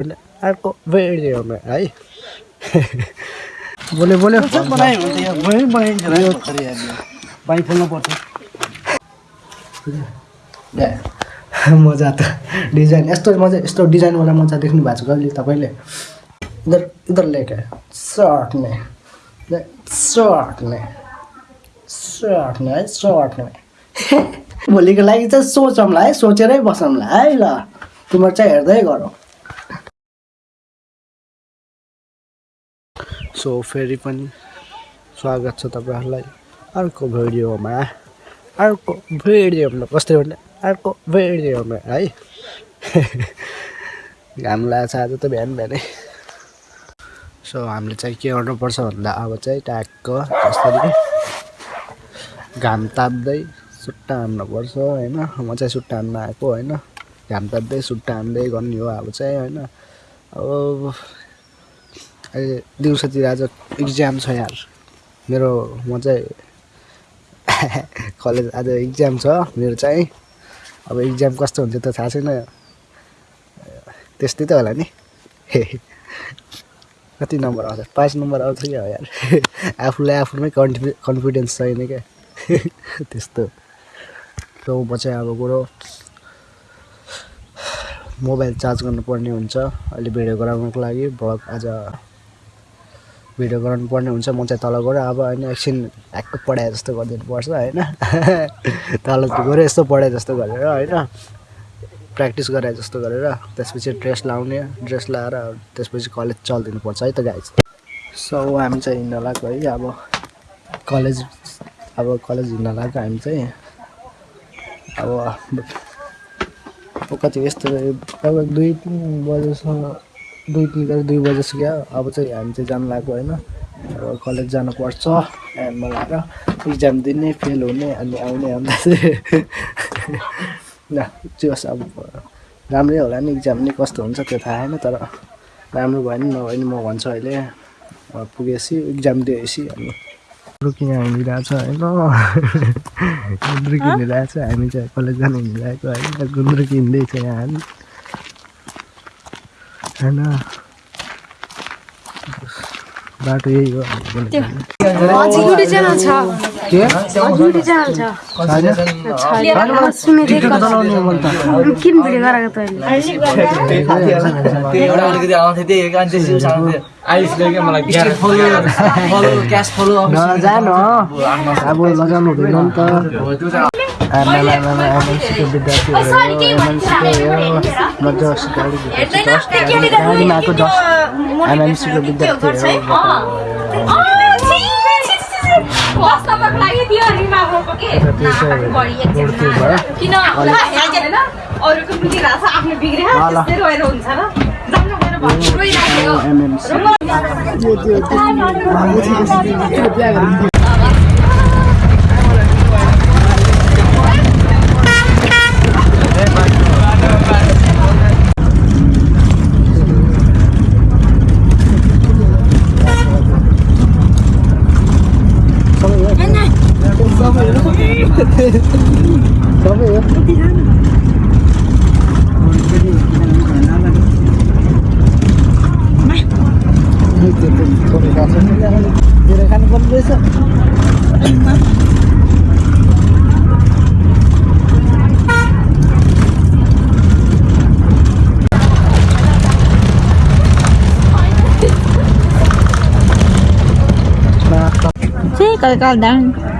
अर्को भिडियोमा है बोल्यो बोल्यो बाइक खोल्नु पर्छ मजा त डिजाइन यस्तो मजा यस्तो डिजाइनवाला मजा देख्नु भएको छ कहिले तपाईँले इधर इधर लेके सर्ट में सर्ट में सर्ट में है सर्ट में भोलिको लागि चाहिँ सोचौँला है सोचेरै बसौँला है ल तिम्रो चाहिँ हेर्दै गरौँ सो फेरि पनि स्वागत छ तपाईँहरूलाई। अर्को भिडियोमा अर्को भिडियोमा कस्तै भन्ने अर्को भिडियोमा है। घाम लागेको छ आज त बिहान बिहानै। सो हामीले चाहिँ के गर्नुपर्छ भन्दा अब चाहिँ ट्याक्क जसरी घाम ताप्दै सुट्टा हान्नुपर्छ होइन। म चाहिँ सुट्टा हान्न आएको होइन। घाम ताप्दै सुट्टा हान्दै गर्ने हो अब चाहिँ होइन। अब अहिले दिउँसोतिर आज इक्जाम छ यार। मेरो म चाहिँ कलेज आज इक्जाम छ मेरो चाहिँ। अब इक्जाम कस्तो हुन्छ त थाहा छैन। त्यस्तै त होला नि। कति नम्बर आउँछ? पाँच नम्बर आउँछ क्या हो यार। आफूलाई आफूमै कन्फि कन्फिडेन्स छैन क्या। त्यस्तो। सो म चाहिँ अब कुरो मोबाइल चार्ज गर्नुपर्ने हुन्छ। अहिले भिडियो गराउनुको लागि। भ्लग आज भिडियो गराउनु पर्ने हुन्छ म चाहिँ तल गएर अब होइन एकछिन ह्याक्क पढाए जस्तो गरिदिनु पर्छ होइन? तल गएर यस्तो पढाए जस्तो गरेर होइन? प्र्याक्टिस गराए जस्तो गरेर त्यसपछि ड्रेस लाउने ड्रेस लाएर त्यसपछि कलेज चलिदिनु पर्छ है त गाइज सो हामी चाहिँ हिँड्न लाग्यो है अब कलेज अब कलेज हिँड्न लाग्यो हामी चाहिँ। अब कति यस्तो अब दुई तिन बजेसम्म दुई तिन बजी दुई बजेसक्यो अब चाहिँ हामी चाहिँ जानु लाग्यो होइन। अब कलेज जानुपर्छ एन्डमा लगाएर इक्जाम दिने फेल हुने अनि आउने अन्त चाहिँ ल त्यो होस् अब राम्रै होला नि इक्जाम नि कस्तो हुन्छ त्यो थाहा छैन तर राम्रो भयो नि नभए नि म भन्छु अहिले। पुगेपछि इक्जाम दिएपछि अनि रुकिङ हिँडिरहेको छ होइन? गुन्द्रुक हिँडिरहेको छ हामी चाहिँ कलेज जानु हिँडिरहेको होइन? गुन्द्रुक हिँड्दैछ यहाँ होइन। बाटो यही हो। अब लगाउनु हुँदैन नि त। आमा आमा एमएनसीको विद्यार्थीहरू एमएनसीको म जस्ट गाडी गाडीमा आएको जस्ट एमएनसीको विद्यार्थीहरू एमएनसी सबै हो मेरो खानु पर्ने रहेछ Sí, calcaldán. Enggak.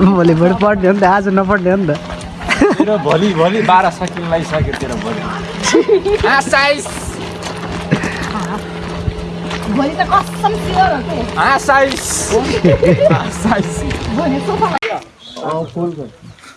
भोलिपल्ट पढ्ने हो नि त आज नपढ्ने हो नि त। तेरो भोलि भोलि बाह्र सकिन लागिसक्यो तेरो भोलि। भोलि त कसम स्योर हो कि? आसाइस। आसाइस। भोलि सोफा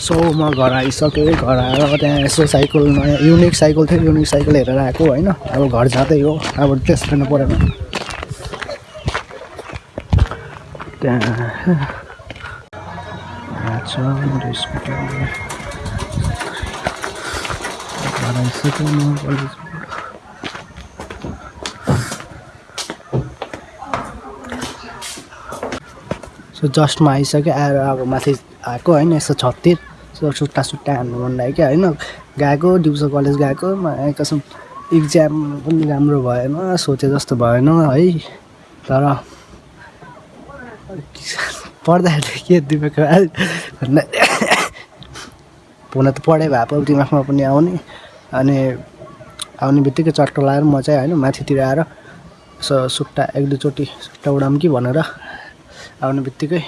सो म घर आइसकेँ घर आएर त्यहाँ यसो साइकल नयाँ युनिक साइकल थियो युनिक साइकल हेरेर आएको होइन। अब घर जाँदै हो अब ड्रेस फेर्नु परेन। त्यहाँ म सो जस्टमा आइसक्यो आएर अब माथि आएको होइन यसो छततिर। सुट्टा सुट्टा हान्नु मन लाग्यो होइन? गएको दिउँसो कलेज गएको म कसम इक्जाम पनि राम्रो भएन सोचे जस्तो भएन है? तर पढ्दाखेरि के दिमाग भन्दा हुन त पढाइ भए पो दिमागमा पनि आउने। अनि आउने बित्तिकै चट्ट लगाएर म चाहिँ होइन माथितिर आएर यसो सुट्टा एक दुईचोटि सुट्टा उडाम कि भनेर आउने बित्तिकै।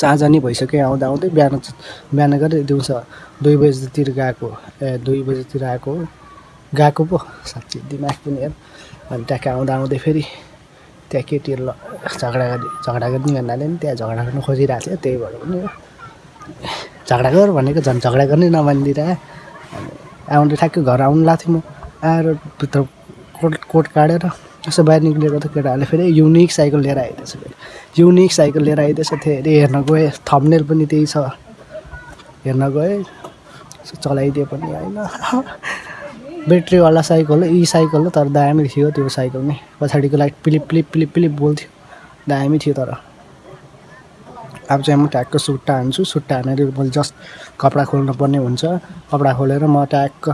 साँझ नि भइसक्यो आउँदा आउँदै बिहान बिहान गएर दिउँसो दुई बजीतिर गएको ए दुई बजीतिर आएको गएको पो साँच्ची दिमाग पनि हेर अनि ट्याक्क आउँदा आउँदै फेरि त्यहाँ केटीहरू झगडा गर्ने झगडा गर्ने भन्नाले पनि त्यहाँ झगडा गर्नु खोजिरहेको थियो त्यही भएर पनि। झगडा गर भनेको झन् झगडा गर्ने नमानिदिएर आउँदा ठ्याक्कै घर आउनु लाग्थेँ म। आएर भित्र कोट कोट काटेर यसो बाहिर निक्लिएको त केटाहरूले फेरि युनिक साइकल लिएर आइदिएछ फेरि। युनिक साइकल लिएर आइदिएछ फेरि। हेर्न गएँ थम्नेल पनि त्यही छ। हेर्न गएँ चलाइदिए पनि होइन। ब्याट्रीवाला साइकल हो ई साइकल हो तर दामी थियो त्यो साइकल नै। पछाडिको लाइट पिलिप पिलिप पिलिप पिलिप बोल्थ्यो। दामी थियो तर। अब चाहिँ म ट्याक्क सुट्टा हान्छु। सुट्टा हानेर मैले जस्ट कपडा खोल्नु पर्ने हुन्छ। कपडा खोलेर म ट्याक्क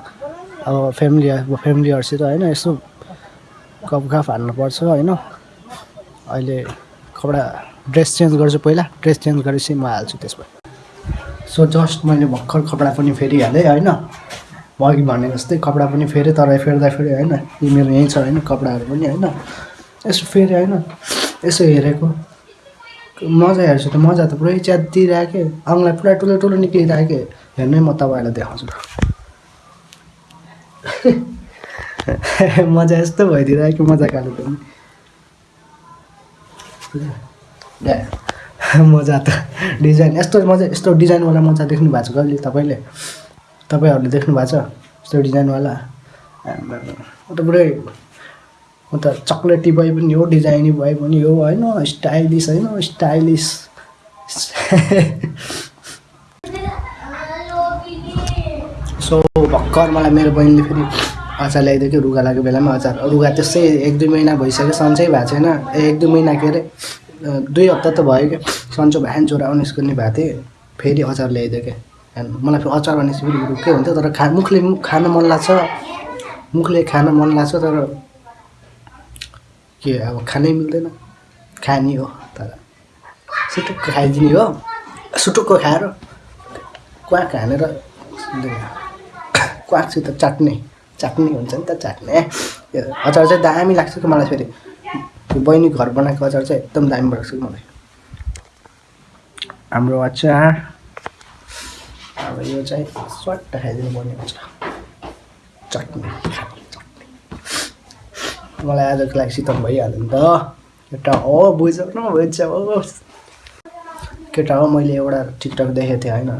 अब फ्यामिली फ्यामिलीहरूसित होइन यसो गफ हान्नुपर्छ होइन? अहिले कपडा ड्रेस चेन्ज गर्छु पहिला ड्रेस चेन्ज गरेपछि म हाल्छु त्यसमा। सो जस्ट मैले भर्खर कपडा पनि फेरिहालेँ होइन? अघि भने जस्तै कपडा पनि फेरेँ तर फेर्दा फेरि होइन? यी मेरो यहीँ छ होइन? कपडाहरू पनि होइन? यसो फेरि होइन? यसो हेरेको। मजा हेर्छु त मजा त पुरै च्यातिरहेको अङ्गलाई पुरा ठुलो ठुलो निक्लिरहेको हेर्नै म तपाईँहरूलाई देखाउँछु मजा यस्तो भइदिइरहेको मजा कालो पनि। मजा त डिजाइन यस्तो मजा यस्तो डिजाइनवाला मजा देख्नु भएको छ कहिले तपाईँले? तपाईँहरूले देख्नु भएको छ यस्तो डिजाइनवाला? म त पुरै म त चक्लेटी भए पनि हो डिजाइनी भए पनि हो होइन स्टाइलिस होइन स्टाइलिस। सो भर्खर मलाई मेरो बहिनीले फेरि अचार ल्याइदियो कि रुगा लागेको बेलामा अचार। रुगा त्यसै एक दुई महिना भइसक्यो सन्चै भएको छैन। ए, एक दुई महिना के अरे दुई हप्ता त भयो क्या सन्चो बिहान छोरा निस्कने भएको थिएँ फेरि अचार ल्याइदियो क्या मलाई फेरि अचार भनेपछि फेरि रुकै हुन्थ्यो तर खा मुखले मुख खान मन लाग्छ। मुखले खान मन लाग्छ तर के अब खानै मिल्दैन। खाने हो तर सुटुक्क खाइदिने हो सुटुक्क खाएर क्वाक हानेर क्वाकसित चाट्ने। चाट्ने हुन्छ नि त चाट्ने अचार चाहिँ दामी लाग्छ कि मलाई फेरि? बहिनी घर बनाएको अचार चाहिँ एकदम दामी लाग्छ कि मलाई? हाम्रो अचार। अब यो चाहिँ स्वाट खाइदिनु पर्ने हुन्छ। चट्नी चट्नी। मलाई आजको लागि शीतल भइहाल्यो नि त। केटा हो बुझ्नु बुझ्छ हो। केटा हो मैले एउटा टिकटक देखेको थिएँ होइन।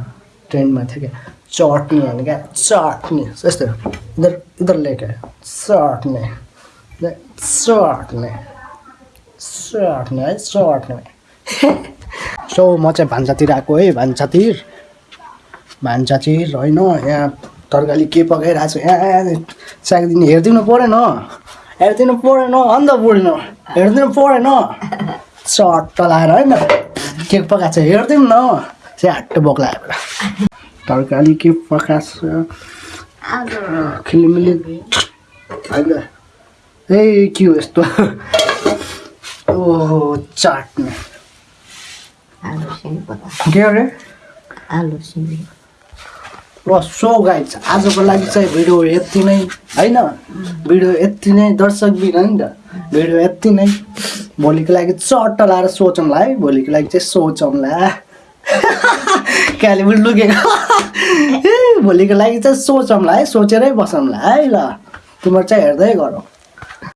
ट्रेन्डमा थियो क्या। चटनी होइन क्या? चटनी। यस्तो। इधर लेके चटनी चटनी चटनी है चटनी सो म चाहिँ भान्सातिर आएको है भान्सातिर। भान्सातिर होइन यहाँ तरकारी के पकाइरहेको छु? यहाँ सागिदिनु हेरिदिनु परेन। हेरिदिनु परेन अन्त बुढ्नु। हेरिदिनु परेन। चट्ट लाएर होइन। के पकाएको छ? हेरिदिउँ न। स्याट बोक लगाएर तरकारी के पकाएको छ? खिलिमिली के हो यस्तो ओहो चाट्ने के अरे? आलु सिमी ल सो गाइज आजको लागि चाहिँ भिडियो यति नै होइन भिडियो यति नै दर्शक बिन नि त भिडियो यति नै भोलिको लागि चट्ट लाएर सोचौँला है भोलिको लागि चाहिँ सोचौँला कालेबुङ लुकेको भोलिको लागि चाहिँ सोचौँला है सोचेरै बसौँला है ल। तिम्रो चाहिँ हेर्दै गरौँ।